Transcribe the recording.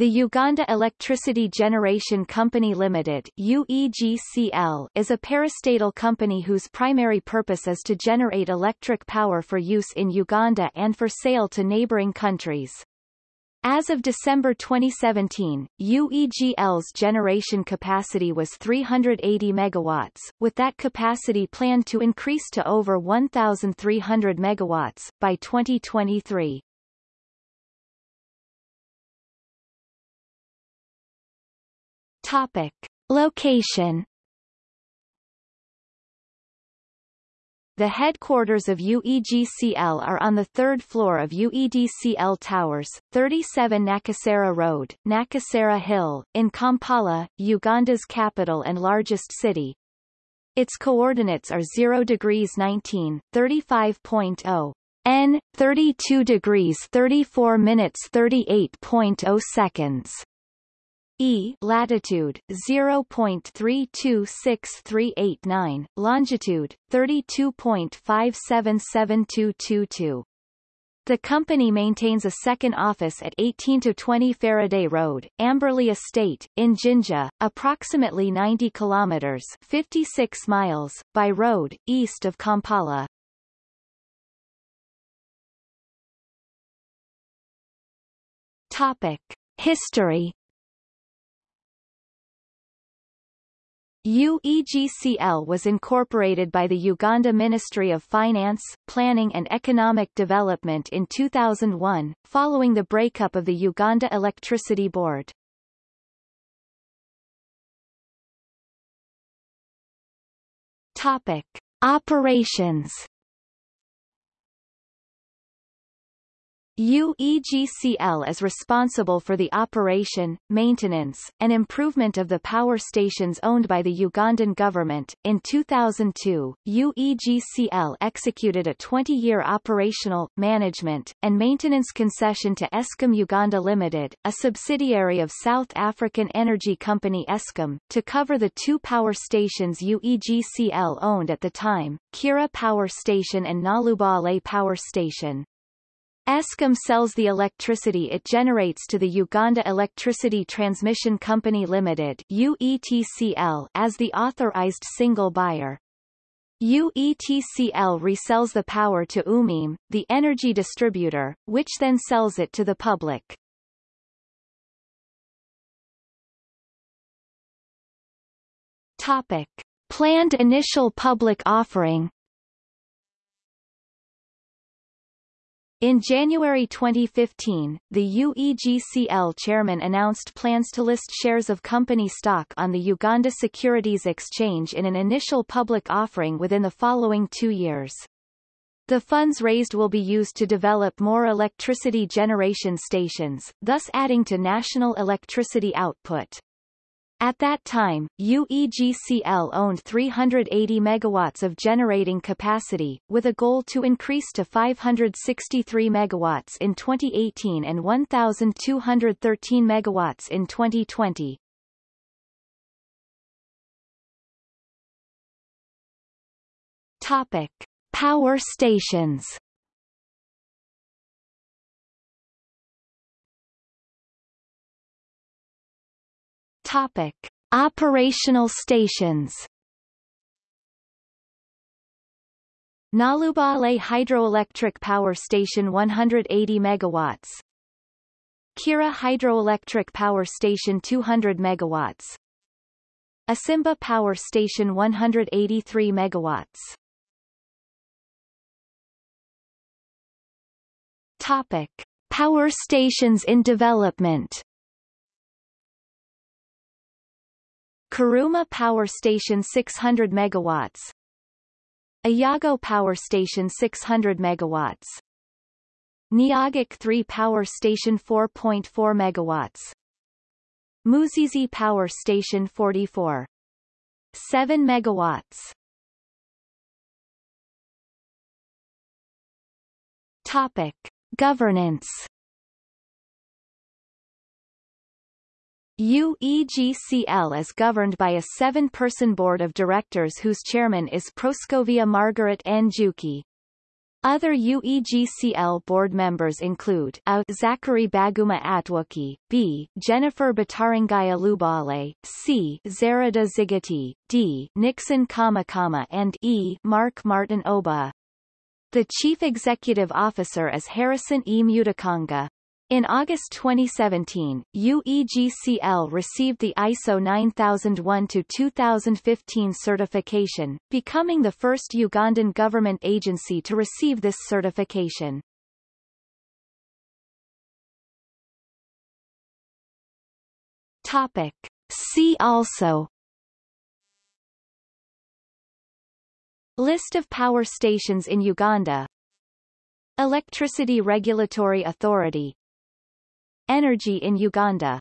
The Uganda Electricity Generation Company Limited UEGCL is a parastatal company whose primary purpose is to generate electric power for use in Uganda and for sale to neighboring countries. As of December 2017, UEGL's generation capacity was 380 megawatts, with that capacity planned to increase to over 1,300 megawatts by 2023. Topic. Location The headquarters of UEGCL are on the third floor of UEDCL Towers, 37 Nakasero Road, Nakasero Hill, in Kampala, Uganda's capital and largest city. Its coordinates are 0 degrees 19, 35.0 N, 32 degrees 34 minutes 38.0 seconds. E latitude 0.326389, longitude 32.577222. The company maintains a second office at 18 to 20 Faraday Road, Amberley Estate, in Jinja, approximately 90 kilometers 56 miles by road east of Kampala. Topic: History UEGCL was incorporated by the Uganda Ministry of Finance, Planning and Economic Development in 2001, following the breakup of the Uganda Electricity Board. Topic. Operations UEGCL is responsible for the operation, maintenance, and improvement of the power stations owned by the Ugandan government. In 2002, UEGCL executed a 20-year operational, management, and maintenance concession to Eskom Uganda Limited, a subsidiary of South African energy company Eskom, to cover the two power stations UEGCL owned at the time, Kiira Power Station and Nalubale Power Station. Eskom sells the electricity it generates to the Uganda Electricity Transmission Company Limited UETCL as the authorized single buyer. UETCL resells the power to Umeme, the energy distributor, which then sells it to the public. Topic. Planned initial public offering In January 2015, the UEGCL chairman announced plans to list shares of company stock on the Uganda Securities Exchange in an initial public offering within the following two years. The funds raised will be used to develop more electricity generation stations, thus adding to national electricity output. At that time, UEGCL owned 380 megawatts of generating capacity, with a goal to increase to 563 megawatts in 2018 and 1,213 megawatts in 2020. Topic. Power stations Topic: Operational stations. Nalubale Hydroelectric Power Station 180 megawatts. Kiira Hydroelectric Power Station 200 megawatts. Isimba Power Station 183 megawatts. Topic: Power stations in development. Karuma Power Station 600 megawatts. Ayago Power Station 600 megawatts. Nyagak 3 Power Station 4.4 megawatts. Muzizi Power Station 44 7 megawatts. Topic. Governance UEGCL is governed by a seven-person board of directors whose chairman is Proscovia Margaret Njuki. Other UEGCL board members include A. Zachary Baguma Atwuki, B. Jennifer Batarangaya Lubale, C. Zarada Zigati, D. Nixon Kamakama and E. Mark Martin Oba. The chief executive officer is Harrison E. Mutikanga. In August 2017, UEGCL received the ISO 9001-2015 certification, becoming the first Ugandan government agency to receive this certification. Topic. See also List of power stations in Uganda Electricity Regulatory Authority Energy in Uganda